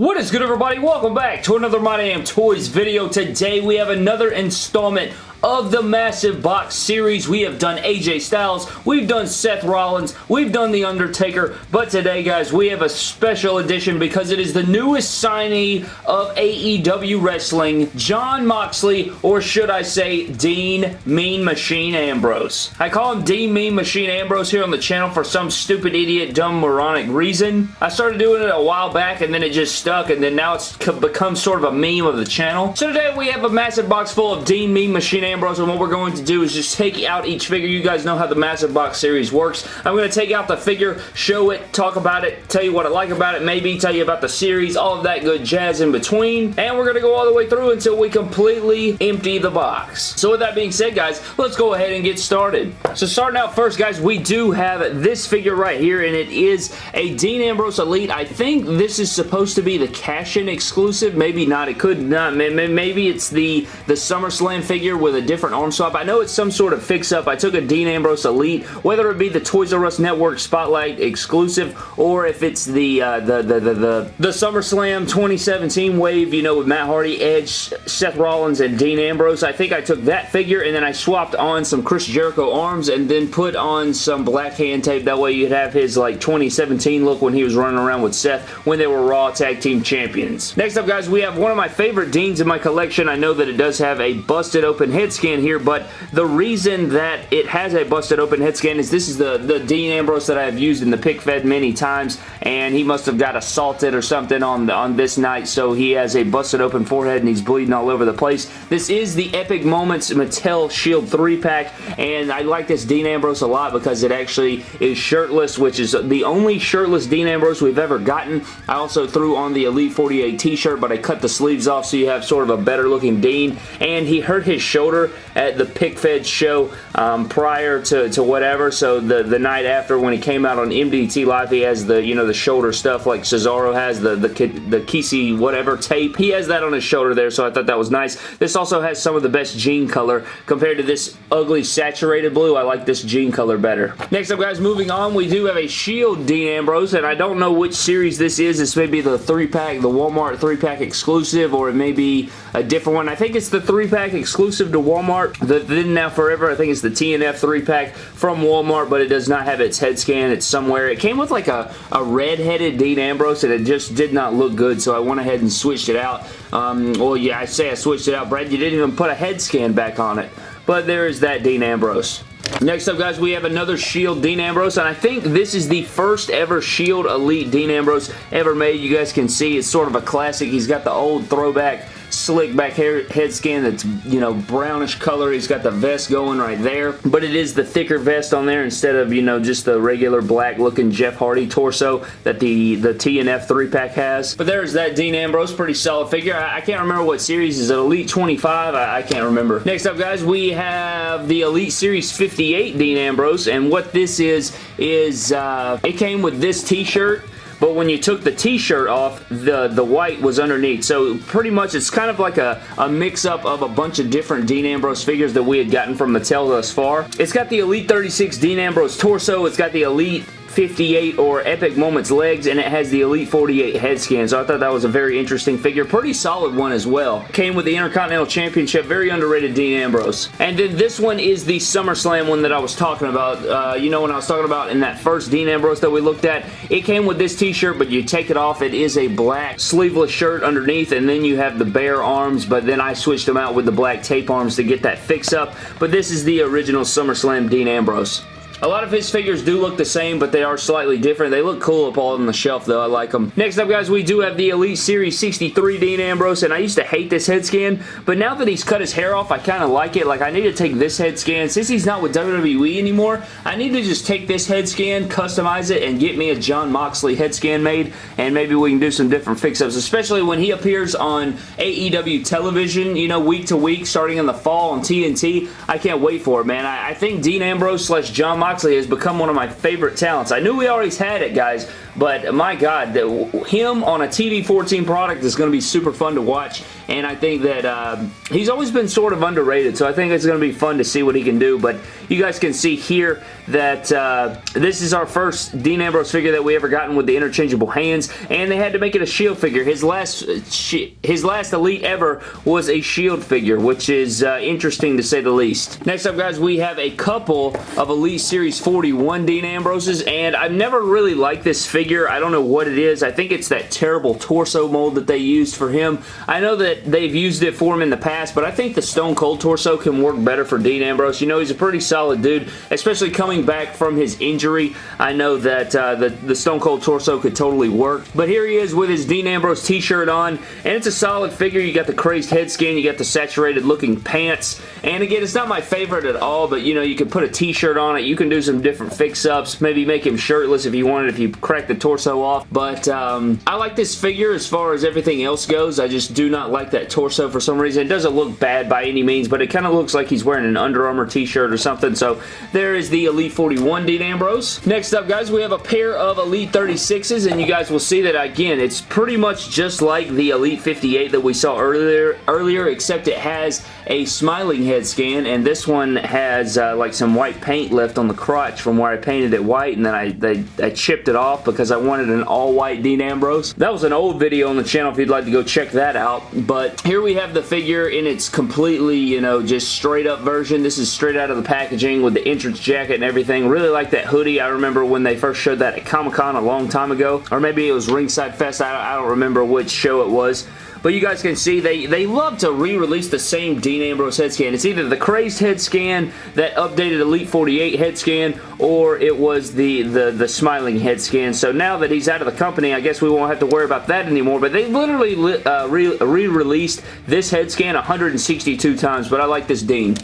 What is good everybody? Welcome back to another My Damn Toys video. Today we have another installment of the Massive Box series. We have done AJ Styles, we've done Seth Rollins, we've done The Undertaker, but today, guys, we have a special edition because it is the newest signee of AEW Wrestling, Jon Moxley, or should I say Dean Mean Machine Ambrose. I call him Dean Mean Machine Ambrose here on the channel for some stupid, idiot, dumb, moronic reason. I started doing it a while back and then it just stuck and then now it's become sort of a meme of the channel. So today we have a massive box full of Dean Mean Machine Ambrose and what we're going to do is just take out each figure. You guys know how the Massive Box series works. I'm going to take out the figure, show it, talk about it, tell you what I like about it, maybe tell you about the series, all of that good jazz in between, and we're going to go all the way through until we completely empty the box. So with that being said, guys, let's go ahead and get started. So starting out first, guys, we do have this figure right here, and it is a Dean Ambrose Elite. I think this is supposed to be the cash-in exclusive. Maybe not. It could not. Maybe it's the, the SummerSlam figure with a different arm swap. I know it's some sort of fix-up. I took a Dean Ambrose Elite, whether it be the Toys R Us Network Spotlight exclusive or if it's the uh, the, the, the, the, the SummerSlam 2017 wave, you know, with Matt Hardy, Edge, Seth Rollins, and Dean Ambrose. I think I took that figure and then I swapped on some Chris Jericho arms and then put on some black hand tape. That way you'd have his like 2017 look when he was running around with Seth when they were Raw Tag Team Champions. Next up, guys, we have one of my favorite Deans in my collection. I know that it does have a busted open head scan here, but the reason that it has a busted open head scan is this is the, the Dean Ambrose that I have used in the pick fed many times, and he must have got assaulted or something on, the, on this night, so he has a busted open forehead and he's bleeding all over the place. This is the Epic Moments Mattel Shield 3-pack, and I like this Dean Ambrose a lot because it actually is shirtless, which is the only shirtless Dean Ambrose we've ever gotten. I also threw on the Elite 48 t-shirt, but I cut the sleeves off so you have sort of a better looking Dean, and he hurt his shoulder at the pick fed show um, prior to, to whatever. So the, the night after when he came out on MDT Live, he has the, you know, the shoulder stuff like Cesaro has, the, the, the Kisi whatever tape. He has that on his shoulder there, so I thought that was nice. This also has some of the best jean color compared to this ugly saturated blue. I like this jean color better. Next up, guys, moving on, we do have a Shield Dean Ambrose, and I don't know which series this is. This may be the 3-pack, the Walmart 3-pack exclusive, or it may be a different one. I think it's the 3-pack exclusive to Walmart. The Then Now Forever, I think it's the TNF 3-pack from Walmart, but it does not have its head scan. It's somewhere. It came with like a, a red-headed Dean Ambrose, and it just did not look good, so I went ahead and switched it out. Um, well, yeah, I say I switched it out. Brad, you didn't even put a head scan back on it. But there is that Dean Ambrose. Next up, guys, we have another Shield Dean Ambrose, and I think this is the first ever Shield Elite Dean Ambrose ever made. You guys can see it's sort of a classic. He's got the old throwback slick back hair head scan that's, you know, brownish color. He's got the vest going right there, but it is the thicker vest on there instead of, you know, just the regular black looking Jeff Hardy torso that the, the TNF 3-pack has. But there's that Dean Ambrose, pretty solid figure. I, I can't remember what series. Is it Elite 25? I, I can't remember. Next up, guys, we have the Elite Series 58 Dean Ambrose, and what this is, is uh, it came with this t-shirt but when you took the t-shirt off, the, the white was underneath. So pretty much it's kind of like a, a mix-up of a bunch of different Dean Ambrose figures that we had gotten from Mattel thus far. It's got the Elite 36 Dean Ambrose torso. It's got the Elite 58 or Epic Moments legs and it has the Elite 48 head scan so I thought that was a very interesting figure. Pretty solid one as well. Came with the Intercontinental Championship. Very underrated Dean Ambrose. And then this one is the SummerSlam one that I was talking about. Uh, you know when I was talking about in that first Dean Ambrose that we looked at, it came with this t-shirt but you take it off. It is a black sleeveless shirt underneath and then you have the bare arms but then I switched them out with the black tape arms to get that fix up. But this is the original SummerSlam Dean Ambrose. A lot of his figures do look the same, but they are slightly different. They look cool up all on the shelf, though. I like them. Next up, guys, we do have the Elite Series 63 Dean Ambrose, and I used to hate this head scan, but now that he's cut his hair off, I kind of like it. Like, I need to take this head scan. Since he's not with WWE anymore, I need to just take this head scan, customize it, and get me a Jon Moxley head scan made, and maybe we can do some different fix-ups, especially when he appears on AEW television, you know, week to week, starting in the fall on TNT. I can't wait for it, man. I, I think Dean Ambrose slash Jon Moxley Moxley has become one of my favorite talents. I knew we always had it, guys, but my God, him on a TV 14 product is going to be super fun to watch, and I think that uh, he's always been sort of underrated, so I think it's going to be fun to see what he can do, but you guys can see here that uh, this is our first Dean Ambrose figure that we ever gotten with the interchangeable hands, and they had to make it a Shield figure. His last his last Elite ever was a Shield figure, which is uh, interesting to say the least. Next up, guys, we have a couple of Elite Series 41 Dean Ambroses, and I've never really liked this figure. I don't know what it is. I think it's that terrible torso mold that they used for him. I know that they've used it for him in the past, but I think the Stone Cold torso can work better for Dean Ambrose. You know, he's a pretty solid dude, especially coming back from his injury. I know that uh, the, the Stone Cold torso could totally work, but here he is with his Dean Ambrose t-shirt on, and it's a solid figure. You got the crazed head skin, you got the saturated looking pants, and again, it's not my favorite at all, but you know, you can put a t-shirt on it. You can do some different fix-ups, maybe make him shirtless if you wanted, if you crack the torso off, but um, I like this figure as far as everything else goes. I just do not like that torso for some reason. It doesn't look bad by any means, but it kind of looks like he's wearing an Under Armour t-shirt or something, so there is the Elite 41 Dean Ambrose. Next up, guys, we have a pair of Elite 36s, and you guys will see that, again, it's pretty much just like the Elite 58 that we saw earlier, earlier except it has a smiling head scan, and this one has uh, like some white paint left on the crotch from where I painted it white, and then I, they, I chipped it off because I wanted an all-white Dean Ambrose. That was an old video on the channel if you'd like to go check that out, but here we have the figure in its completely, you know, just straight up version. This is straight out of the packaging with the entrance jacket and everything. Really like that hoodie. I remember when they first showed that at Comic-Con a long time ago, or maybe it was Ringside Fest. I, I don't remember which show it was, but you guys can see they, they love to re-release the same Dean Ambrose head scan. It's either the Crazed head scan, that updated Elite 48 head scan, or it was the, the, the smiling head scan. So now that he's out of the company, I guess we won't have to worry about that anymore. But they literally uh, re-released this head scan 162 times, but I like this Dean.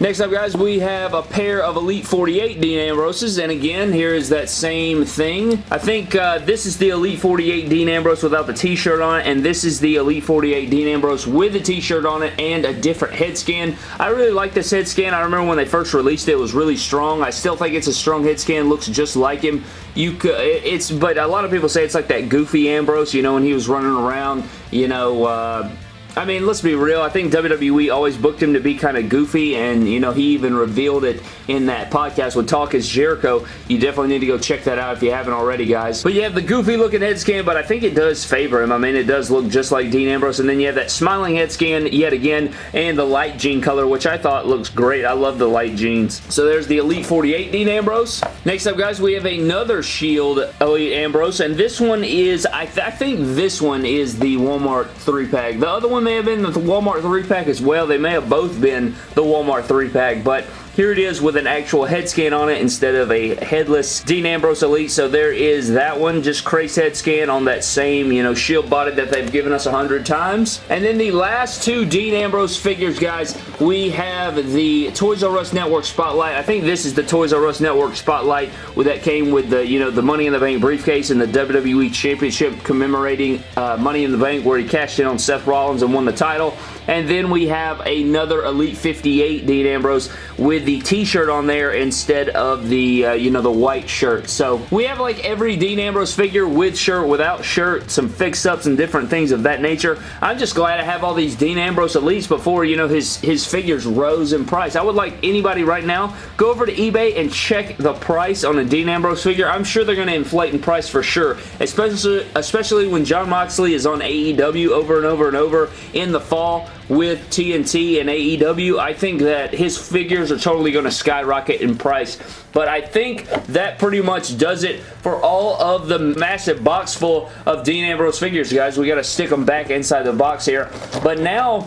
Next up, guys, we have a pair of Elite 48 Dean Ambroses, and again, here is that same thing. I think uh, this is the Elite 48 Dean Ambrose without the t-shirt on it, and this is the Elite 48 Dean Ambrose with the t-shirt on it and a different head scan. I really like this head scan. I remember when they first released it, it was really strong. I still think it's a strong head scan. Looks just like him. You could, it's, but a lot of people say it's like that goofy Ambrose, you know, when he was running around, you know, uh, I mean, let's be real. I think WWE always booked him to be kind of goofy, and, you know, he even revealed it in that podcast with Talk is Jericho. You definitely need to go check that out if you haven't already, guys. But you have the goofy looking head scan, but I think it does favor him. I mean, it does look just like Dean Ambrose, and then you have that smiling head scan yet again, and the light jean color, which I thought looks great. I love the light jeans. So there's the Elite 48 Dean Ambrose. Next up, guys, we have another Shield Elite Ambrose, and this one is, I, th I think this one is the Walmart 3-pack. The other one may have been the Walmart 3-pack as well. They may have both been the Walmart 3-pack, but here it is with an actual head scan on it instead of a headless Dean Ambrose Elite. So there is that one, just Craze head scan on that same, you know, shield body that they've given us a hundred times. And then the last two Dean Ambrose figures, guys, we have the Toys R Us Network Spotlight. I think this is the Toys R Us Network Spotlight that came with the, you know, the Money in the Bank briefcase and the WWE Championship commemorating uh, Money in the Bank where he cashed in on Seth Rollins and won the title. And then we have another Elite 58 Dean Ambrose with the t-shirt on there instead of the, uh, you know, the white shirt. So we have like every Dean Ambrose figure with shirt, without shirt, some fix-ups and different things of that nature. I'm just glad I have all these Dean Ambrose Elites before, you know, his, his figures rose in price. I would like anybody right now, go over to eBay and check the price on a Dean Ambrose figure. I'm sure they're going to inflate in price for sure, especially, especially when Jon Moxley is on AEW over and over and over in the fall with TNT and AEW. I think that his figures are totally going to skyrocket in price. But I think that pretty much does it for all of the massive box full of Dean Ambrose figures, guys. We got to stick them back inside the box here. But now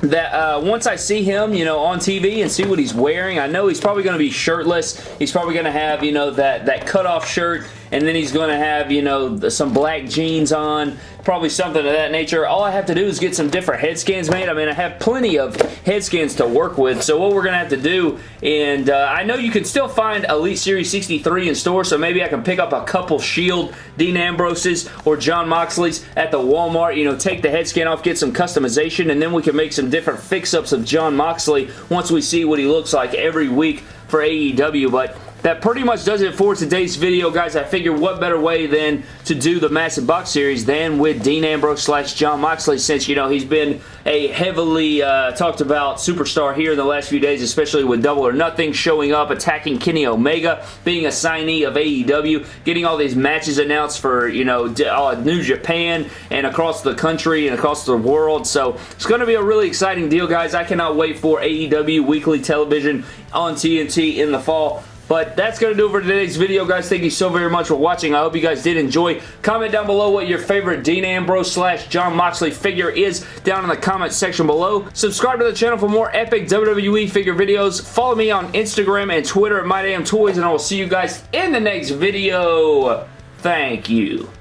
that uh, once I see him, you know, on TV and see what he's wearing, I know he's probably going to be shirtless. He's probably going to have, you know, that, that cutoff shirt and then he's going to have, you know, some black jeans on, probably something of that nature. All I have to do is get some different head scans made. I mean, I have plenty of head scans to work with, so what we're going to have to do, and uh, I know you can still find Elite Series 63 in store, so maybe I can pick up a couple Shield Dean Ambroses or Jon Moxley's at the Walmart, you know, take the head scan off, get some customization, and then we can make some different fix-ups of Jon Moxley once we see what he looks like every week for AEW, but that pretty much does it for today's video, guys. I figure what better way than to do the Massive Box Series than with Dean Ambrose slash Jon Moxley since, you know, he's been a heavily uh, talked about superstar here in the last few days, especially with Double or Nothing showing up, attacking Kenny Omega, being a signee of AEW, getting all these matches announced for, you know, uh, New Japan and across the country and across the world. So it's going to be a really exciting deal, guys. I cannot wait for AEW weekly television on TNT in the fall. But that's going to do it for today's video, guys. Thank you so very much for watching. I hope you guys did enjoy. Comment down below what your favorite Dean Ambrose slash Jon Moxley figure is down in the comment section below. Subscribe to the channel for more epic WWE figure videos. Follow me on Instagram and Twitter at MyDamnToys, and I will see you guys in the next video. Thank you.